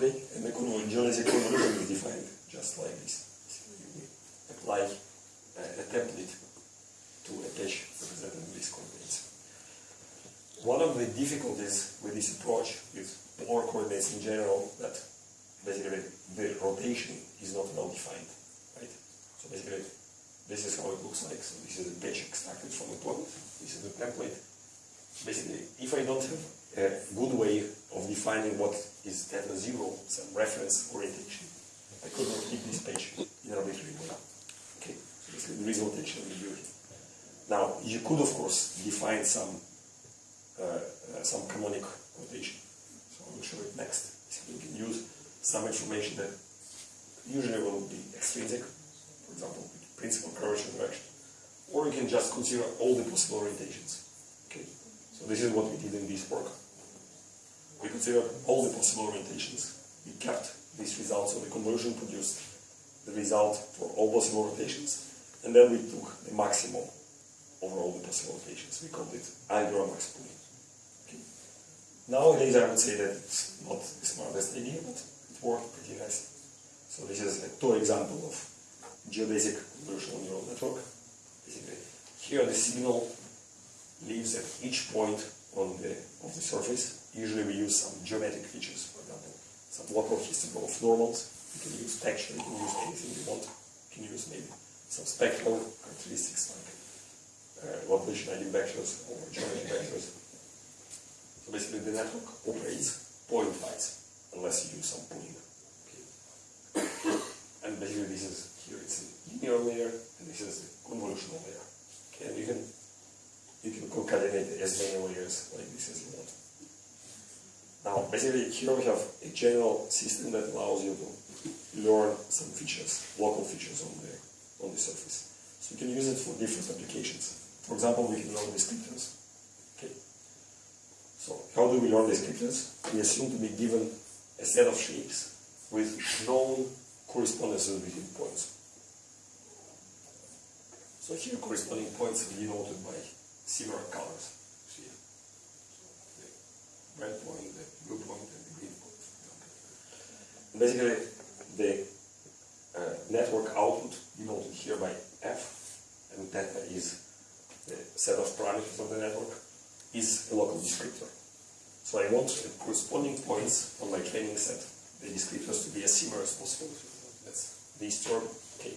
Okay, and convolution is defined just like this. Apply uh, a, a template to attach represented in these coordinates. One of the difficulties with this approach with polar coordinates in general that basically the rotation is not well defined, right? So basically this is how it looks like. So this is a patch extracted from a point. This is the template. Basically, if I don't have a good way of defining what is theta zero, some reference orientation, I could not keep this page in arbitrary way. Okay, so there is rotation ambiguity. Now, you could of course define some uh, uh, some canonic rotation. So I will show it next. So you can use some information that usually will be extrinsic, for example, principal curvature direction. Or you can just consider all the possible orientations. So this is what we did in this work. We considered all the possible orientations. We kept these results, so the conversion produced the result for all possible rotations, and then we took the maximum over all the possible rotations. We called it angular max pooling. Okay. Nowadays, I would say that it's not the smartest idea, but it worked pretty nicely. So this is a two example of geodesic convolutional neural network. Basically, here the signal lives at each point on the of the surface. Usually we use some geometric features, for example, some local histogram of normals. You can use texture, you can use anything you want. You can use maybe some spectral characteristics like uh, population eigenvectors or geometry vectors. So basically the network operates pointwise unless you use some pooling. Okay. And basically this is here it's a linear layer and this is the convolutional layer. Okay, and you can you can concatenate as many layers like this you want. Now basically here we have a general system that allows you to learn some features, local features on the on the surface. So you can use it for different applications. For example, we can learn descriptors. Okay. So how do we learn descriptors? We assume to be given a set of shapes with known correspondences between points. So here corresponding points are denoted by similar colors. Red point, the blue point, and the green point. And basically, the uh, network output denoted here by f, and that is the set of parameters of the network, is a local descriptor. So I want the corresponding points on my training set, the descriptors to be as similar as possible. That's this term, okay.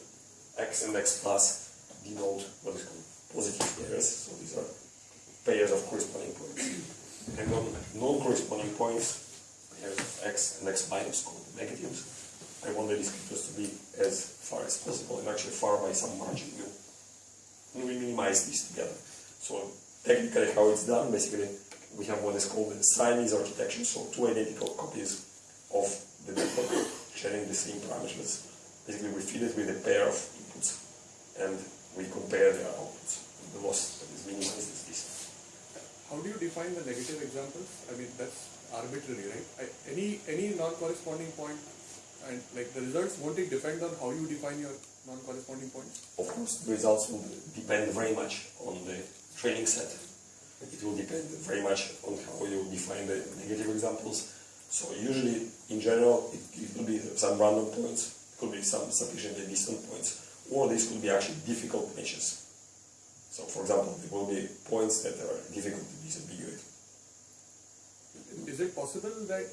x and x plus denote what is called positive pairs, so these are pairs of corresponding points. And on non-corresponding points, pairs of x and x minus called negatives, I want the descriptors to be as far as possible and actually far by some margin u. And we minimize these together. So technically how it's done, basically we have what is called the Siamese architecture, so two identical copies of the network sharing the same parameters. Basically we feed it with a pair of inputs and we compare their outputs. The loss that is minimized is this. How do you define the negative examples? I mean, that's arbitrary, right? I, any any non-corresponding point, and like the results, won't it depend on how you define your non-corresponding points? Of course, the results will depend very much on the training set. It will depend very much on how you define the negative examples. So usually, in general, it, it could be some random points, it could be some sufficiently distant points, or these could be actually difficult meshes. So, for example, there will be points that are difficult to disambiguate. Is it possible that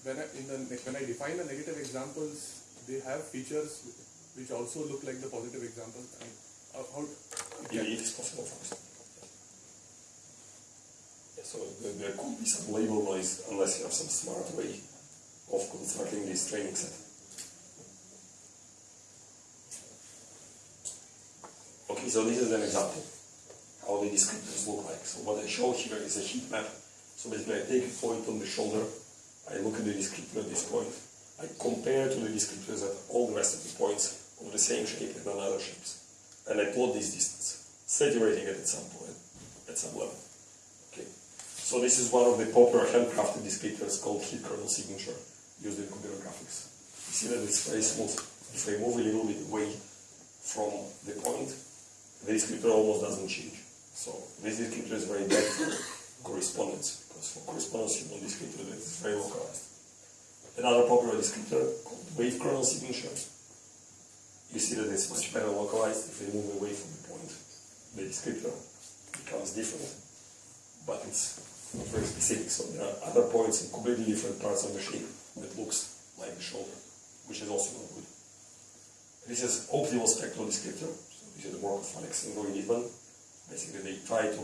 when I, in the, when I define the negative examples, they have features which also look like the positive examples? I mean, how, how Yeah, it is possible for us. So there, there could be some label noise unless you have some smart way of constructing this training set. So this is an example how the descriptors look like. So what I show here is a heat map. So basically I take a point on the shoulder, I look at the descriptor at this point, I compare to the descriptors at all the rest of the points of the same shape and other shapes. And I plot this distance, saturating it at some point, at some level. Okay. So this is one of the popular handcrafted descriptors called heat kernel signature used in computer graphics. You see that it's very smooth. If I move a little bit away from the point, the descriptor almost doesn't change. So this descriptor is very bad for correspondence, because for correspondence you want descriptor that is very localized. Another popular descriptor called wave kernel signature. You see that it's much better localized if we move away from the point. The descriptor becomes different, but it's not very specific. So there are other points in completely different parts of the shape that looks like the shoulder, which is also not good. This is optimal spectral descriptor. This is the work of Alex and Litman. Basically, they try to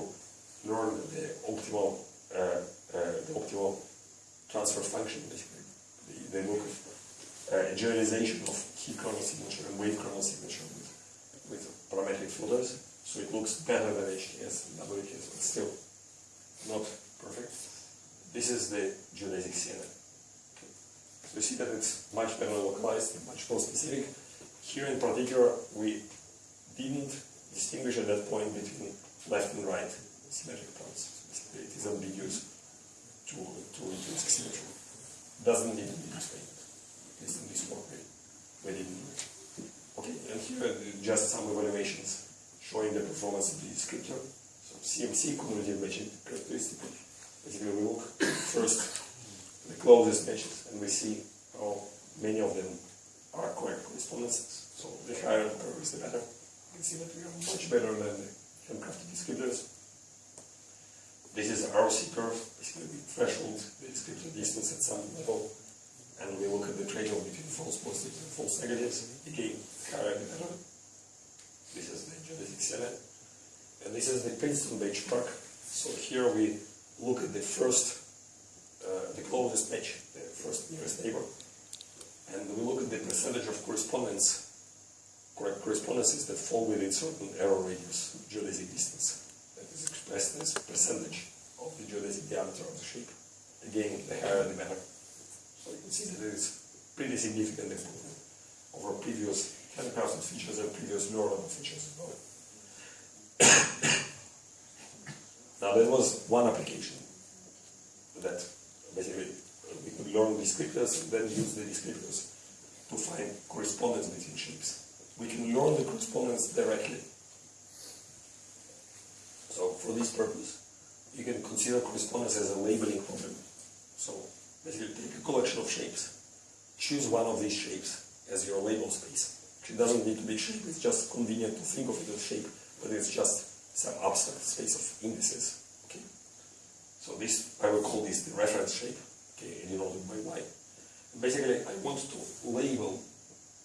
learn the optimal, uh, uh, the optimal transfer function. Basically, they, they look at uh, generalization of heat kernel signature and wave kernel signature with, with parametric filters. So it looks better than HKS and WKS, but still not perfect. This is the geodesic CNN. So you see that it's much better localized and much more specific. Here in particular, we didn't distinguish at that point between left and right symmetric points. So it is ambiguous to, to intrinsic symmetry. Doesn't need to be explained. At least in this work, we, didn't do it. Okay, and here are just some evaluations showing the performance of the descriptor. So CMC, cumulative matching characteristic. Basically, we look first the closest matches, and we see how many of them are correct correspondences. So the higher the curve is, the better. Can see that we are much better than the handcrafted descriptors. This is ROC curve, basically we threshold the descriptor distance at some level, and we look at the trade-off between false positives and false negatives. Again, higher the better. This is the geodesic CNN. And this is the Princeton benchmark. So here we look at the first, uh, the closest match, the first nearest neighbor. And we look at the percentage of correspondence, correspondences that fall within certain error radius, geodesic distance. That is expressed as percentage of the geodesic diameter of the shape. Again, the higher the better. So you can see that there is pretty significant improvement over previous handcrafted features and previous neural features as well. now that was one application that basically we could learn descriptors and then use the descriptors to find correspondence between shapes. We can learn the correspondence directly. So for this purpose, you can consider correspondence as a labeling problem. So basically take a collection of shapes, choose one of these shapes as your label space. It doesn't need to be shape, it's just convenient to think of it as shape, but it's just some abstract space of indices. Okay. So this, I will call this the reference shape, okay, denoted by y. Basically, I want to label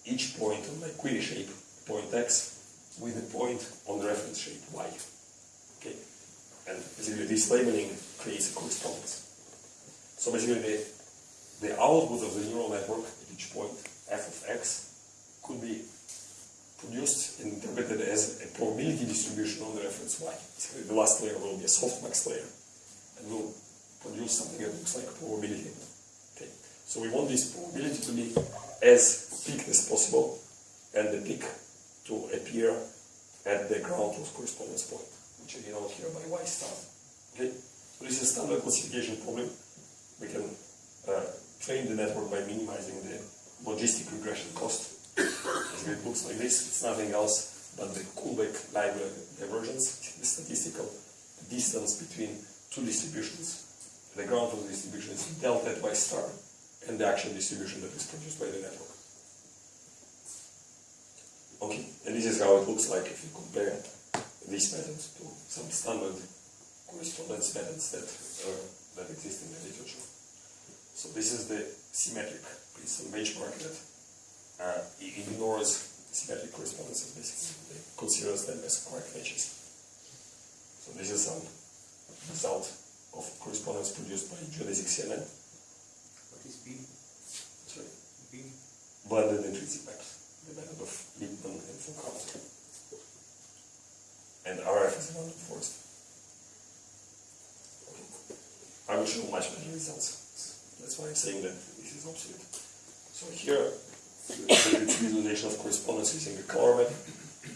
each point on my query shape, point x, with a point on the reference shape, y. Okay. And basically, this labeling creates a correspondence. So basically, the, the output of the neural network at each point, f of x, could be produced and interpreted as a probability distribution on the reference y. So the last layer will be a softmax layer and will produce something that looks like probability. Okay. So we want this probability to be as peaked as possible and the peak to appear at the ground truth correspondence point, which is denoted here by y star. Okay. So this is a standard classification problem. We can uh, train the network by minimizing the logistic regression cost it looks like this, it's nothing else but the Kullback divergence, the statistical distance between two distributions. The ground truth distribution is delta at y star, and the actual distribution that is produced by the network. Okay, and this is how it looks like if you compare these methods to some standard correspondence methods that, uh, that exist in the literature. So this is the symmetric Princeton benchmark that uh, ignores symmetric correspondences basically. It considers them as correct matches. So this is some result of correspondence produced by geodesic CNN. What is BIM? Sorry. BIM. Blended intrinsic maps. The method of and RF is another forest. Okay. I will show much better results. That's why I'm saying that this is obsolete. So here the visualization of correspondence using a color map,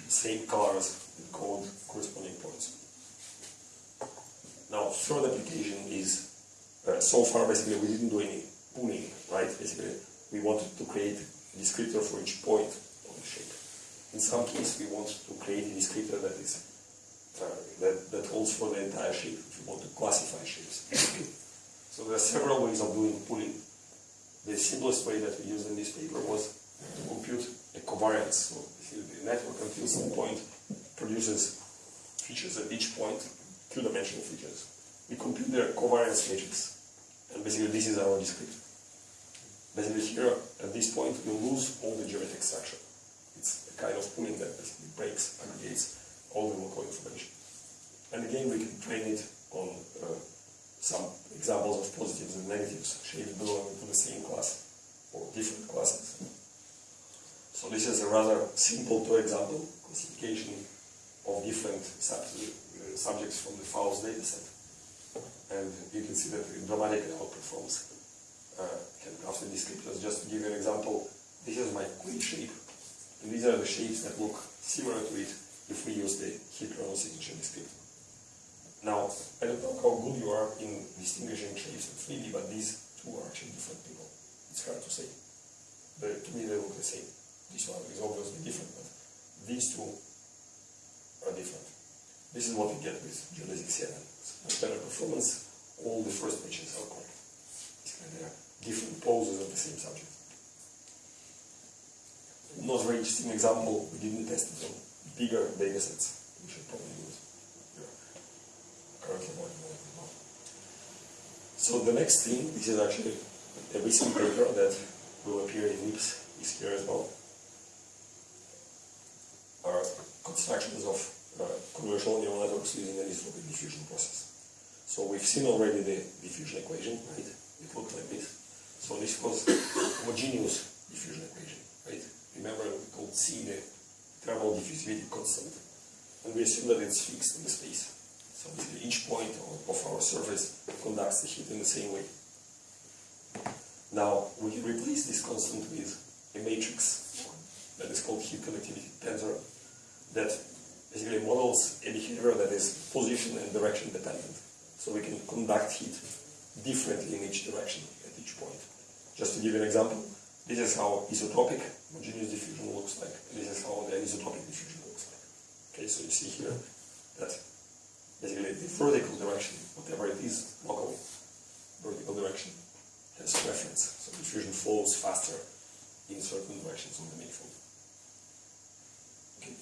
same colors code corresponding points. Now, third application is, uh, so far basically we didn't do any pooling, right? Basically, we wanted to create a descriptor for each point on the shape. In some case, we want to create a descriptor that is uh, that, that holds for the entire shape if you want to classify shapes. so there are several ways of doing pooling. the simplest way that we used in this paper was to compute a covariance. So the network until some point produces features at each point, two-dimensional features. We compute their covariance matrix, and basically this is our descriptor. Basically here, at this point, we lose all the geometric structure. It's a kind of pooling that basically breaks, aggregates all the local information. And again, we can train it on uh, some examples of positives and negatives, shapes belonging to the same class or different classes. So this is a rather simple two example classification of different sub uh, subjects from the Faust dataset. And you can see that it dramatically outperforms uh, after descriptors. Just to give you an example, this is my queen shape, and these are the shapes that look similar to it if we use the heat kernel signature descriptor. Now, I don't know how good you are in distinguishing shapes in 3D, but these two are actually different people. It's hard to say. But to me, they look the same. This one is obviously different, but these two are different. This is what we get with geodesic CNN. It's better performance. All the first pages are correct. Different poses of the same subject. Not very interesting example, we didn't test it on bigger data sets. We should probably do it. Currently working on it. So the next thing, this is actually a recent paper that will appear in NIPS this year as well, are constructions of uh, convolutional neural networks using the anisotropic diffusion process. So we've seen already the diffusion equation, right? It looked like this. So this was homogeneous diffusion equation, right? Remember we called C the thermal diffusivity constant. And we assume that it's fixed in space. So basically each point of our surface conducts the heat in the same way. Now we replace this constant with a matrix that is called heat conductivity tensor that basically models a behavior that is position and direction dependent. So we can conduct heat differently in each direction at each point. Just to give you an example, this is how isotropic homogeneous diffusion looks like, this is how the anisotropic diffusion looks like. Okay, so you see here that basically the vertical direction, whatever it is, local vertical direction, has preference. So diffusion flows faster in certain directions on the manifold. Okay.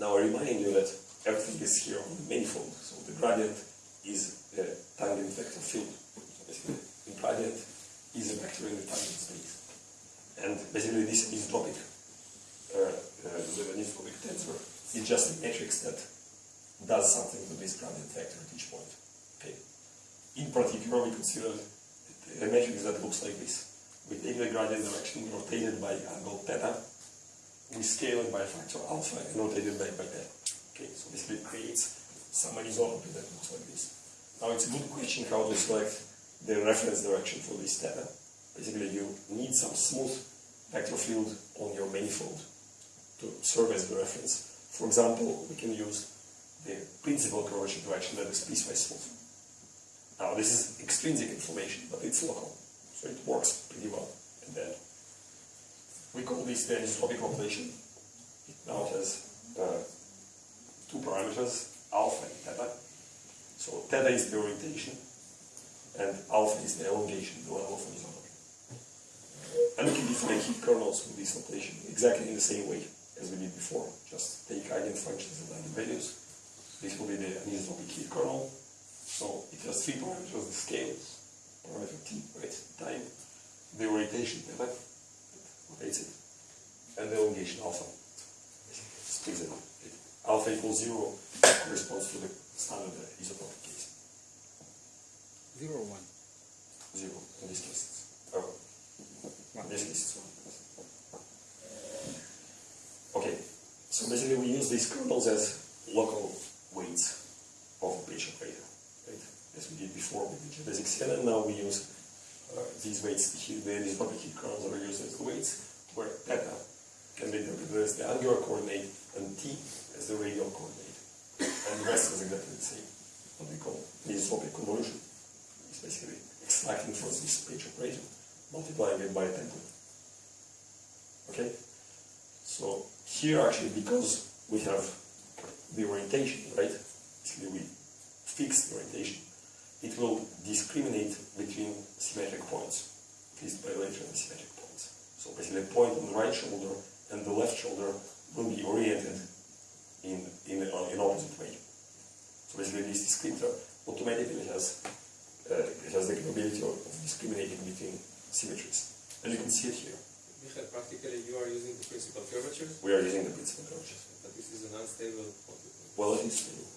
Now I remind you that everything is here on the manifold, so the gradient is a tangent vector field. So basically, the gradient is a vector in the tangent space. And basically this anisotropic, uh, uh, the anisotropic tensor is just a matrix that does something to this gradient vector at each point. Okay. In particular, we consider a matrix that looks like this. We take the gradient direction, rotate it by angle theta, we scale it by a factor alpha and rotate it by, by theta. Okay, so basically it creates some anisotropy that looks like this. Now it's a good question how to select the reference direction for this theta. Basically you need some smooth vector field on your manifold to serve as the reference. For example, we can use the principal curvature direction that is piecewise smooth. Now this is extrinsic information, but it's local, so it works pretty well. And then we call this the anisotropic population. It now has uh, two parameters, alpha and theta. So theta is the orientation, and alpha is the elongation, the level of anisotropy. And we can define heat kernels with this notation exactly in the same way as we did before. Just take eigenfunctions and eigenvalues. This will be the anisotropic heat kernel. So it has three parameters, the scale, parameter t, right, time, the orientation the theta, rotates it, and the elongation alpha. Splits it. Alpha equals zero corresponds to the standard isotropic case. Zero one? Zero in this case. Oh, in this case one. Okay, so basically we use these kernels as local weights of a patch operator, right? As we did before with the geodesic CNN, now we use uh, these weights, the, heat, the isotropic kernels are used as the weights, where theta can be interpreted as the angular coordinate and t as the radial coordinate. And the rest is exactly the same. What we call isotropic convolution. Basically extracting from this patch operator, multiplying it by a template. Okay? So here actually, because we have the orientation, right? Basically we fix the orientation. It will discriminate between symmetric points. increased bilateral symmetric points. So basically, the point on the right shoulder and the left shoulder will be oriented in in uh, opposite way. So basically, this descriptor automatically has uh, has the capability of discriminating between symmetries, and you can see it here. Michael, practically you are using the principal curvature, We are using the principal curvature. but this is an unstable point. Well, it is stable.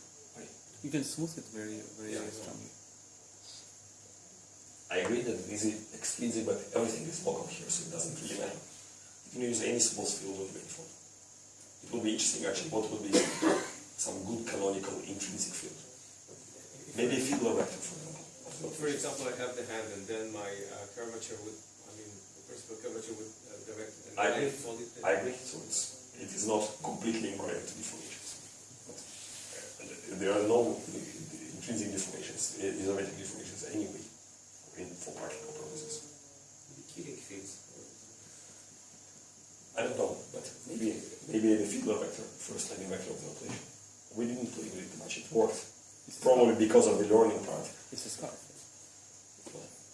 You can smooth it very, very Yeah. strongly. I agree that this is extrinsic, but everything is local here, so it doesn't really matter. You can use any small field of waveform. It will be interesting actually what would be some good canonical intrinsic field. Maybe a Fiedler vector, for example. of the For example, I have the hand and then my uh, curvature would, I mean, the principal curvature would uh, direct and I agree. fold it. I agree, so it's, it is not completely invariant to deformations. But uh, there are no intrinsic deformations, uh, isometric deformations anyway, in, for practical purposes. The killing fields. I don't know, but maybe maybe the Fiedler vector, first landing vector of the operation. We didn't play with it much. It worked It's a probably because of the learning part. It's a scarf.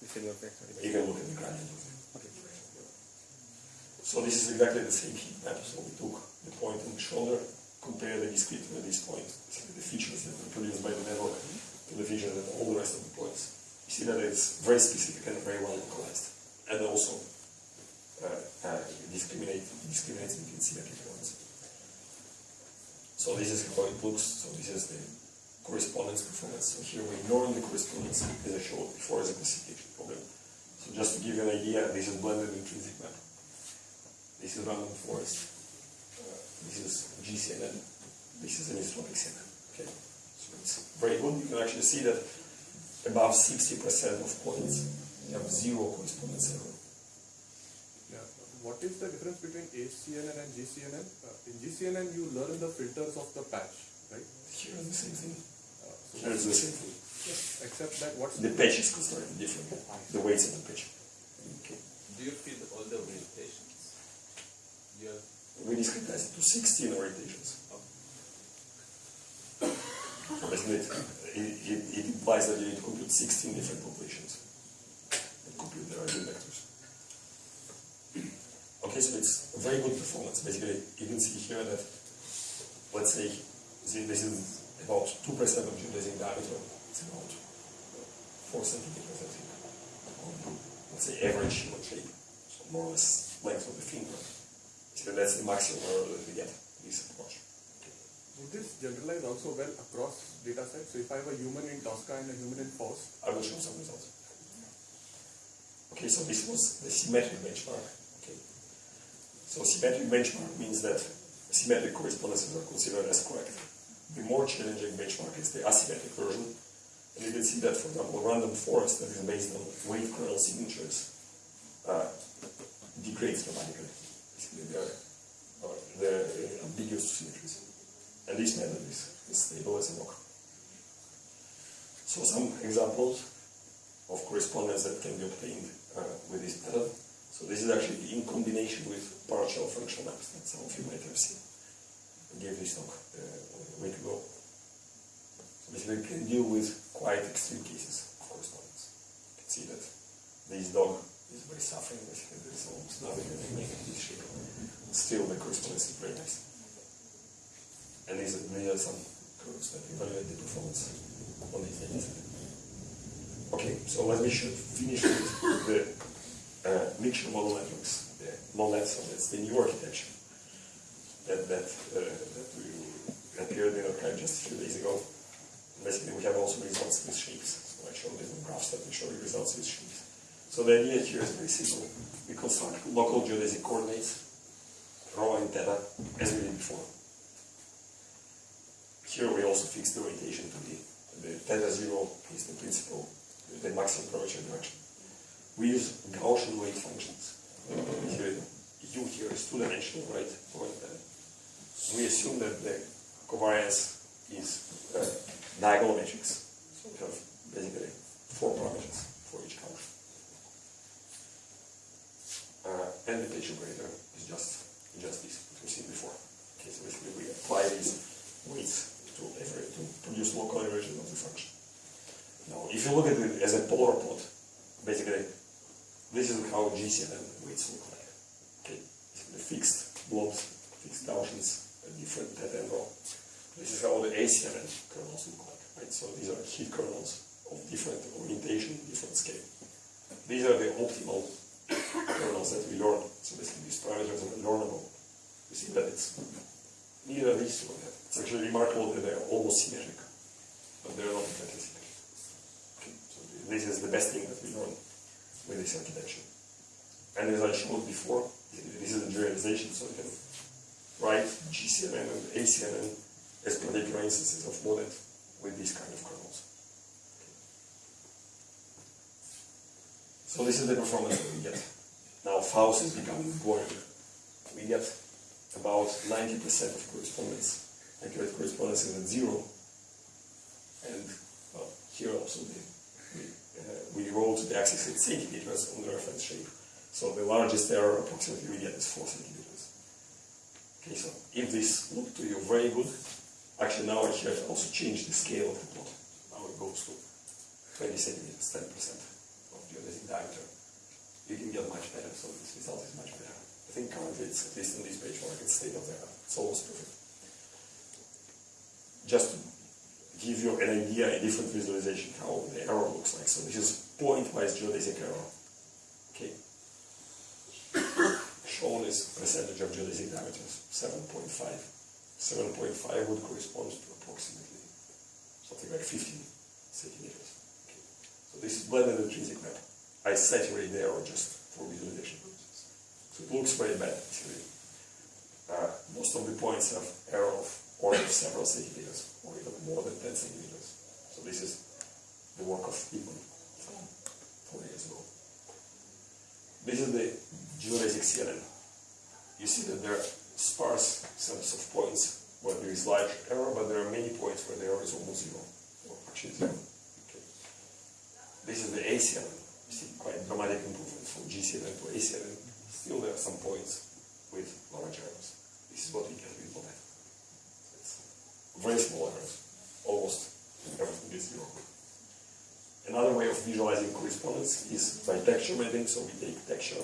The Fiedler vector. You can look at the gradient of it. Okay. So this is exactly the same heat map. So we took the point on the shoulder, compare the discrete with this point, the features that were produced by the network to the features of all the rest of the points. You see that it's very specific and very well localized, and also uh, uh, discriminate discriminates between symmetric points. So this is how it looks. So this is the correspondence performance. So here we ignore the correspondence as I showed before as a classification problem. So just to give you an idea, this is blended intrinsic map. This is random forest. Uh, this is GCNN. This is anisotropic CNN. Okay, so it's very good. You can actually see that above 60% of points you have zero correspondence error. Yeah. What is the difference between ACNN and GCNN? Uh, in GCNN, you learn the filters of the patch, right? Here is the same thing. Uh, so Here is the same thing. except that what's The patch is constructed differently. The weights of the patch. Okay. Do you feed all the orientations? Do you have We discretize it to 16 orientations. So basically, it, it, it implies that you need to compute 16 different populations and compute their eigenvectors. Okay, so it's a very good performance. Basically, you can see here that, let's say, see, this is about 2% of geodesic diameter. It's about 4 centimeters, I think. Let's say average human shape. So more or less length of the finger. So that's the maximum error that we get this approach. Would this generalize also well across data sets? So if I have a human in Tosca and a human in Faust, I will show some results. Okay, so this was the symmetric benchmark. Okay. So symmetric benchmark means that symmetric correspondences are considered as correct. The more challenging benchmark is the asymmetric version. And you can see that, for example, random forest that is based on wave kernel signatures uh, degrades dramatically. Basically, they're, uh, they're ambiguous symmetries. And this method is, is stable as a rock. So some examples of correspondence that can be obtained uh, with this method. So this is actually in combination with partial functional maps that some of you might have seen. I gave this talk uh, a week ago. So basically can deal with quite extreme cases of correspondence. You can see that this dog is very suffering, basically there is almost nothing that can make this shape. Still the correspondence is very nice. And these are, some curves that evaluate the performance on these data. Okay, so let me should finish with the uh, mixture model networks, the that's the new architecture that, that, uh, that we appeared in arXiv just a few days ago. Basically, we have also results with shapes. So I showed different graphs that we show you results with shapes. So the idea here is very simple. We construct local geodesic coordinates, rho and theta, as we did before. Here we also fix the orientation to the, the theta zero is the principal, the maximum curvature direction. We use Gaussian weight functions. Here, U here is two-dimensional, right? We assume that the covariance is uh, diagonal matrix. So we have basically four parameters for each Gauss. Uh, and the patch operator is just just this, what we've seen before. Okay, so basically we apply these weights to every to produce local inversion of the function. Now, if you look at it as a polar plot, basically this is how GCNN weights look like. Okay, the fixed blobs, fixed Gaussians, different dead row. This is how the ACNN kernels look like. Right, so these are heat kernels of different orientation, different scale. These are the optimal kernels that we learn. So basically, these parameters are learnable. You see that it's neither these that. It's actually remarkable that they're almost symmetric, but they're not exactly symmetric. Okay, so this is the best thing that we learn with this architecture. And as I showed before, this is a generalization, so you can write GCNN and ACNN as particular instances of MoNet with these kind of kernels. So this is the performance that we get. Now Faust is becoming boring. We get about 90% of correspondence. Accurate correspondence is at zero. And well, here also the, we, uh, we roll to the axis in centimeters on the reference shape. So the largest error approximately we get is 4 centimeters. Okay, so if this looked to you very good, actually now I have also changed the scale of the plot. Now it goes to 20 centimeters, 10% of geodesic diameter. You can get much better, so this result is much better. I think currently it's at least on this page market state of the art. It's almost perfect. Just give you an idea, a different visualization how the error looks like. So this is point-wise geodesic error. Okay. Shown is percentage of geodesic diameters, 7.5. 7.5 would correspond to approximately something like 15 centimeters. Okay. So this is blended intrinsic map. I saturate the error just for visualization purposes. So it looks very bad, actually. Uh, most of the points have error of of several centimeters, or even more than 10 centimeters. So this is the work of people from four years ago. This is the geodesic CNN. You see that there are sparse sets of points where there is large error, but there are many points where the error is almost zero, or actually zero. Okay. This is the ACNN. You see quite dramatic improvement from GCNN to ACNN. Still there are some points with large errors. This is what we get very small errors, almost everything is zero. Another way of visualizing correspondence is by texture mapping. So we take texture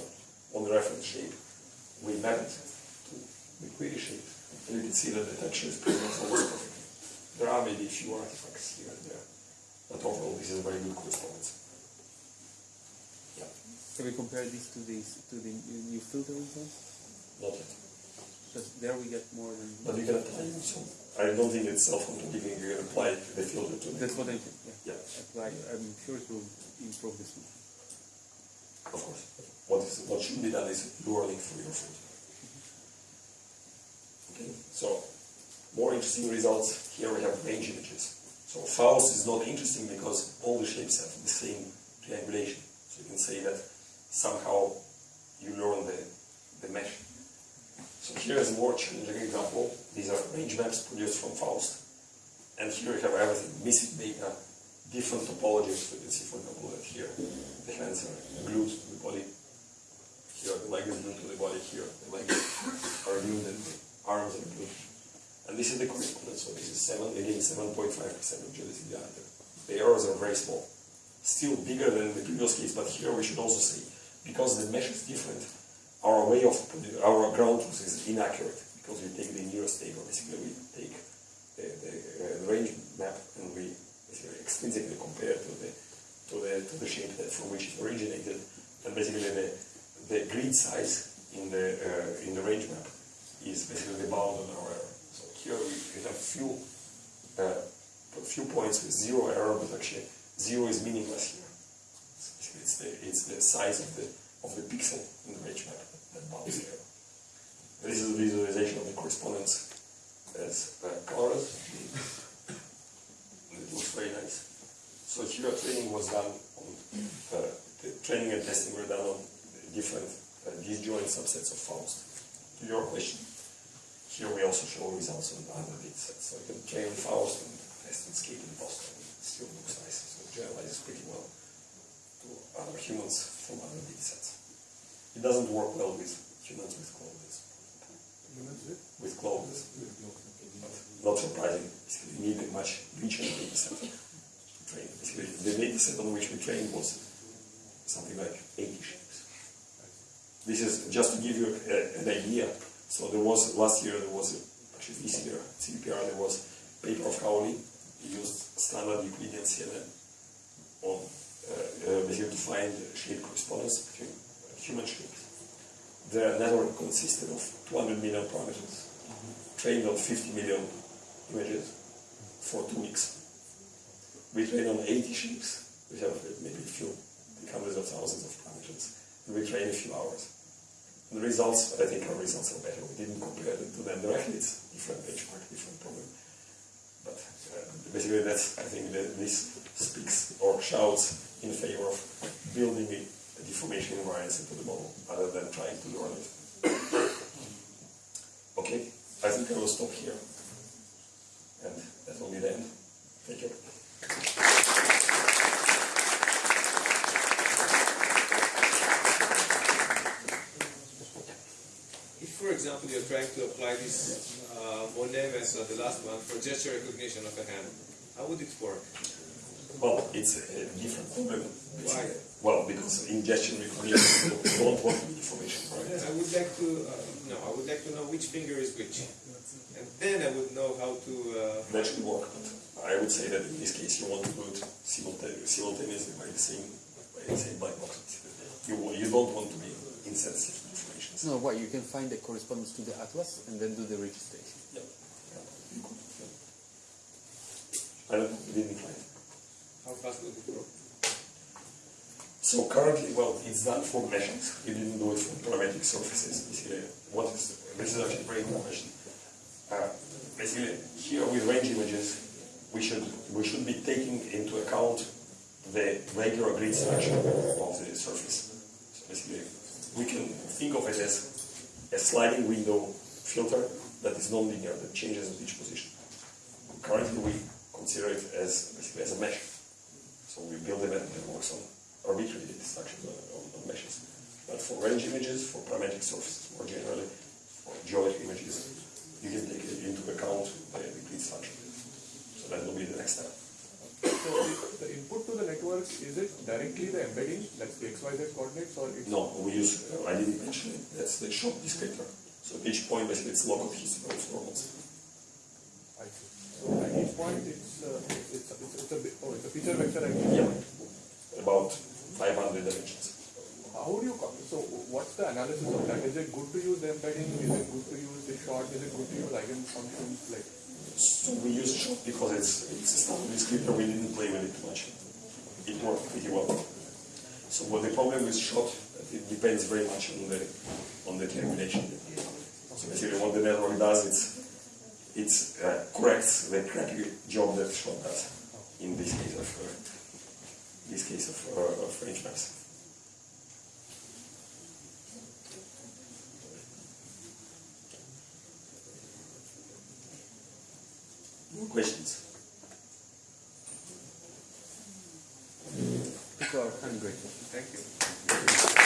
on the reference shape, we map it to the query shape, and you can see that the texture is pretty much almost perfect. There are maybe a few artifacts here and there, but overall this is a very good correspondence. Yeah, Can we compare this to this to the new new filter results? not yet. Because there we get more than. But you can apply some. I don't think it's self-contradicting. You can apply the filter to the That's what I think. Yeah. Yeah. Apply. I'm sure it will improve this one. Of course. What is what should be done is learning for your food. Okay. So more interesting results. Here we have range images. So Faust is not interesting because all the shapes have the same triangulation. So you can say that somehow you learn the, the mesh. So here is a more challenging example. These are range maps produced from Faust. And here we have everything, missing data, different topologies. So you can see, for example, that here the hands are glued to the body. Here the leg is glued to the body. Here the legs are glued and the arms are glued. And this is the correspondence. So this is seven, again, 7.5% of geodesic diameter. The errors are very small. Still bigger than the previous case, but here we should also say, because the mesh is different, our way of our ground truth is inaccurate because we take the nearest neighbor. Basically, we take the, the, uh, the range map and we basically extrinsically compare to the to the to the shape that from which it originated, and basically the the grid size in the uh, in the range map is basically the bound on our error. So here we, we have few uh, few points with zero error, but actually zero is meaningless here. It's the it's the size of the of the pixel in the range map that bounds error. This is a visualization of the correspondence as colors. It looks very nice. So here training was done on, uh, the training and testing were done on different uh, disjoint subsets of Faust. To your question, here we also show results on other data sets. So you can train Faust and test and skate in Boston. It still looks nice. So generalizes pretty well to other humans from other data sets. It doesn't work well with humans with clothes. With? Clothes. Not surprising. We need a much richer data set the data set on which we trained was something like 80 shapes. this is just to give you a, an idea. So there was last year there was a, actually this year CVPR there was paper of Kaoli used standard Euclidean CNN on uh, uh, to find shape correspondence between human shapes. Their network consisted of 200 million parameters trained on 50 million images for two weeks. We trained on 80 shapes. We have maybe a few, hundreds of thousands of parameters. And we trained a few hours. And the results, I think our results are better. We didn't compare them to them directly. It's different benchmark, different problem. But uh, basically that's, I think that this speaks or shouts in favor of building a deformation the model other than trying to learn it. Okay, I think I will stop here. And that will be the end. Thank you. If, for example, you're trying to apply this uh, as method, the last one, for gesture recognition of a hand, how would it work? Well, it's a different problem. Why? Well, because ingestion requires recognition, you don't want information, right? I would like to uh, no, I would like to know which finger is which, and then I would know how to. Uh, That should work, but I would say that in this case you want to do it simultaneously, simultaneously by the same, by the same black box. You, you don't want to be insensitive to information. No, what you can find the correspondence to the atlas and then do the registration. Yeah. Yeah. You could, yeah. I don't didn't try it. How fast would it grow? So currently, well, it's done for meshes. You didn't do it for parametric surfaces. Basically, what is this is actually very good question. Uh, basically, here with range images, we should we should be taking into account the regular grid structure of the surface. So basically, we can think of it as a sliding window filter that is non-linear, that changes at each position. Currently, we consider it as basically as a mesh. So we build a method that works on arbitrary structures on, on, meshes. But for range images, for parametric surfaces more generally, for geometry images, you can take it into account the, the grid structure. So that will be the next step. So the, the input to the network, is it directly the embedding, like the XYZ coordinates, or it's No, we use, uh, I didn't mention it, that's the shot descriptor. So at each point, basically, it's local of normals. I see. So at each point, it's, uh, it's, it's, it's, a, bit- oh, it's feature vector again. Yeah, about 500 dimensions. How do you, so what's the analysis of that? Is it good to use the embedding? Is it good to use the short? Is it good to use eigenfunctions? Like, So we use shot because it's it's a standard descriptor. We didn't play with it too much. It worked pretty well. So what the problem with shot, it depends very much on the on the termination. So basically, what the network does, it's it's uh, corrects the crappy job that shot does in this case of uh, this case of, uh, of range maps. More questions? People are hungry. Thank you.